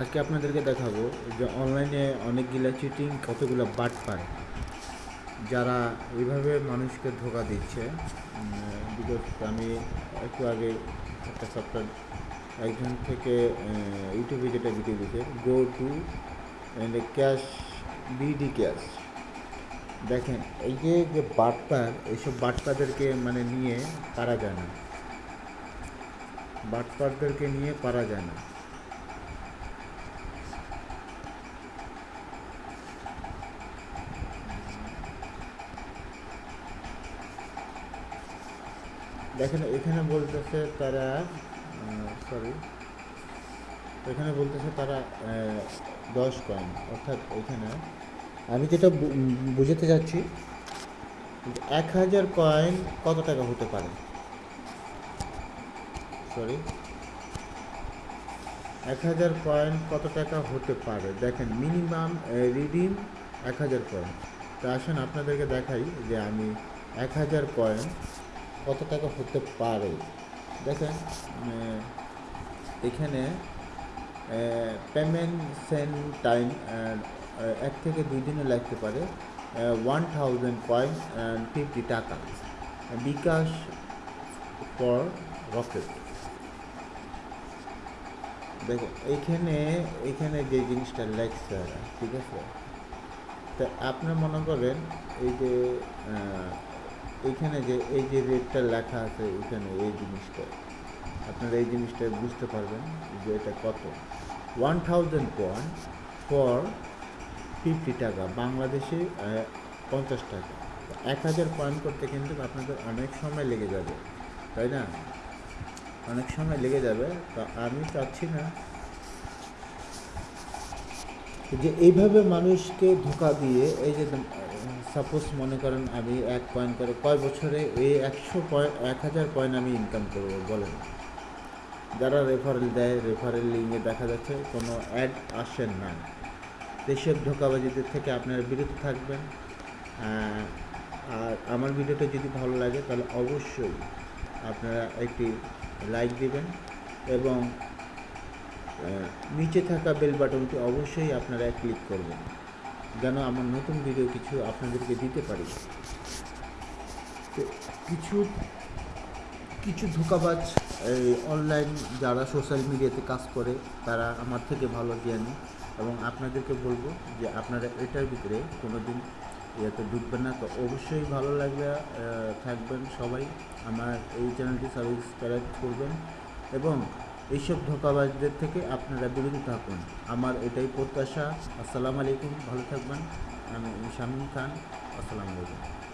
আজকে আপনাদেরকে দেখাবো যে অনলাইনে অনেকগুলা চিটিং কতগুলো বাট পায় যারা এইভাবে মানুষকে ধোকা দিচ্ছে বিকজ আমি একটু আগে একটা সপ্তাহ একজন থেকে ইউটিউবে যেটা ভিডিও দিয়েছে go to and cash BD cash দেখেন, এই যে যে বাটপার এইসব বাটপাদেরকে মানে নিয়ে পারা যায় না। বাটপারদেরকে নিয়ে পারা যায় না। দেখেন, এখানে বলতেছে তারা সরি এখানে বলতেছে তারা দশ কয়েন অর্থাৎ এখানে, আমি যেটা বুঝাতে যাচ্ছি এক হাজার কয়েন কত টাকা হতে পারে? সরি এক হাজার কয়েন কত টাকা হতে পারে? দেখেন মিনিমাম রিডিম এক হাজার কয়েন তো আসুন, আপনাদেরকে দেখাই যে আমি এক হাজার কয়েন কত টাকা হতে পারে? দেখেন এখানে পেমেন্ট সেন্ড টাইম এক থেকে দুই দিনে লাগতে পারে ওয়ান থাউজেন্ড পয়েন্ট ফিফটি টাকা। বিকাশ ফর রকেট দেখো এইখানে এইখানে যে জিনিসটা ওরা, ঠিক আছে? তা আপনি মনে করেন এই যে এইখানে যে, এই যে রেটটা লেখা আছে এখানে এই জিনিসটা। আপনারা এই জিনিসটা বুঝতে পারবেন যে এটা কত। One thousand point four fifty টাকা, বাংলাদেশে পঞ্চাশ টাকা। এক হাজার পয়েন্ট করতে কিন্তু আপনাদের অনেক সময় লেগে যাবে, তাই না? অনেক সময় লেগে যাবে, তো আমি চাচ্ছি না যে এইভাবে মানুষকে ধোকা দিয়ে, এই যে সাপোজ মনে করেন আমি এক পয়েন্ট করে কয় বছরে এই একশো পয়েন্ট এক হাজার পয়েন্ট আমি ইনকাম করব বলেন? যারা রেফারেল দেয় রেফারেল লিঙ্কে দেখা যাচ্ছে কোনো অ্যাড আসে না। দেশের ধোকাবাজিদের থেকে আপনারা বিরত থাকবেন। আর আমার ভিডিওটা যদি ভালো লাগে তাহলে অবশ্যই আপনারা একটি লাইক দিবেন এবং নিচে থাকা বেল বাটনটি অবশ্যই আপনারা ক্লিক করবেন। যেন আমার নতুন ভিডিও কিছু আপনাদেরকে দিতে পারি। তো কিছু কিছু ধোকাবাজ, এই অনলাইন যারা সোশ্যাল মিডিয়াতে কাজ করে, তারা আমার থেকে ভালো জ্ঞানী এবং আপনাদেরকে বলব যে আপনারা এটার ভিতরে কোনো দিন ইয়েতে ঢুকবেন না। তো অবশ্যই ভালো লাগবে থাকবেন সবাই। আমার এই চ্যানেলটি সাবস্ক্রাইব করবেন এবং এইসব ধোকাবাজদের থেকে আপনারা বিরত থাকুন। আমার এটাই প্রত্যাশা। আসসালামু আলাইকুম। ভালো থাকবেন। আমি শামীম খান। আসসালামু আলাইকুম।